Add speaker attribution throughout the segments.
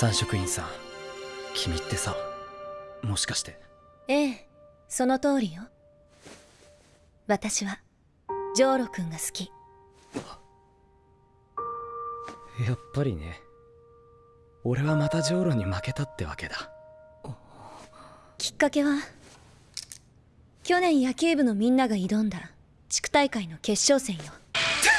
Speaker 1: 三職員さん。君ってさもしかして。
Speaker 2: ええその通りよ。私はジョーロ君が好き。
Speaker 1: やっぱりね。俺はまたジョーロに負けたってわけだ。
Speaker 2: きっかけは去年野球部のみんなが挑んだ地区大会の決勝戦よ。
Speaker 3: て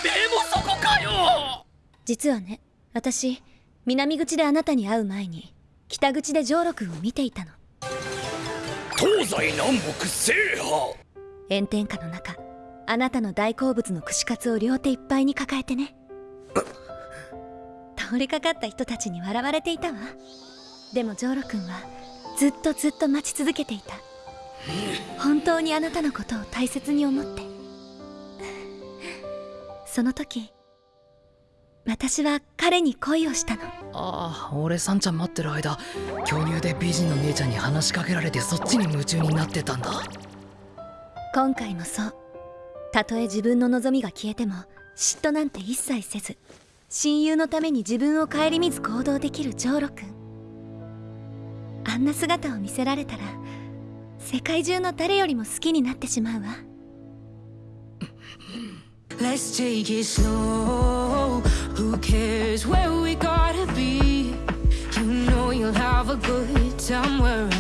Speaker 3: めえもそこかよ！
Speaker 2: 実はね私南口であなたに会う前に北口でジョーロ君を見ていたの。
Speaker 3: 東西南北制覇。
Speaker 2: 炎天下の中あなたの大好物の串カツを両手いっぱいに抱えてね。通りかかった人たちに笑われていたわ。でもジョーロ君はずっとずっと待ち続けていた。本当にあなたのことを大切に思って。その時私は彼に恋をしたの。
Speaker 4: ああ俺さんちゃん待ってる間巨乳で美人の姉ちゃんに話しかけられてそっちに夢中になってたんだ。
Speaker 2: 今回もそう。たとえ自分の望みが消えても嫉妬なんて一切せず親友のために自分を顧みず行動できるジョーロ君。あんな姿を見せられたら世界中の誰よりも好きになってしまうわ。
Speaker 5: Let's take it slow. Who cares where we gotta be? You know you'll have a good time wherever.